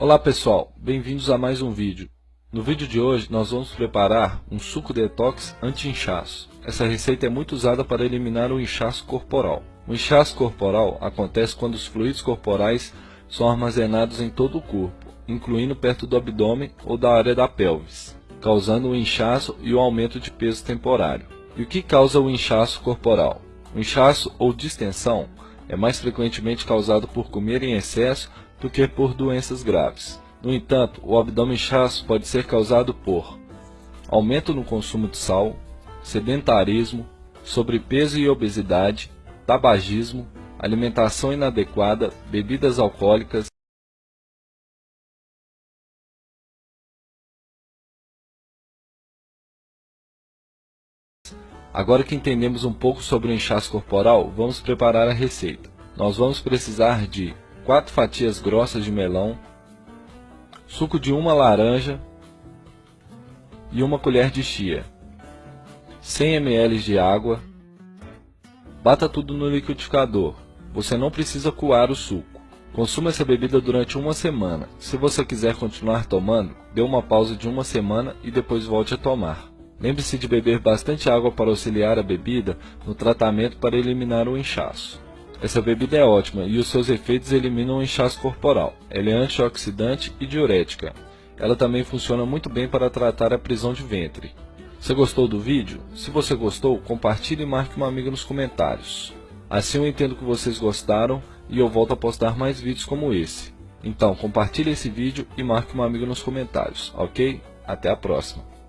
Olá pessoal, bem-vindos a mais um vídeo. No vídeo de hoje nós vamos preparar um suco detox anti-inchaço. Essa receita é muito usada para eliminar o inchaço corporal. O inchaço corporal acontece quando os fluidos corporais são armazenados em todo o corpo, incluindo perto do abdômen ou da área da pelvis, causando o inchaço e o aumento de peso temporário. E o que causa o inchaço corporal? O inchaço ou distensão é mais frequentemente causado por comer em excesso do que por doenças graves. No entanto, o abdômen inchaço pode ser causado por aumento no consumo de sal, sedentarismo, sobrepeso e obesidade, tabagismo, alimentação inadequada, bebidas alcoólicas, Agora que entendemos um pouco sobre o inchaço corporal, vamos preparar a receita. Nós vamos precisar de 4 fatias grossas de melão, suco de uma laranja e uma colher de chia, 100 ml de água, bata tudo no liquidificador, você não precisa coar o suco. Consuma essa bebida durante uma semana. Se você quiser continuar tomando, dê uma pausa de uma semana e depois volte a tomar. Lembre-se de beber bastante água para auxiliar a bebida no tratamento para eliminar o inchaço. Essa bebida é ótima e os seus efeitos eliminam o inchaço corporal. Ela é antioxidante e diurética. Ela também funciona muito bem para tratar a prisão de ventre. Você gostou do vídeo? Se você gostou, compartilhe e marque uma amiga nos comentários. Assim eu entendo que vocês gostaram e eu volto a postar mais vídeos como esse. Então compartilhe esse vídeo e marque uma amiga nos comentários, ok? Até a próxima!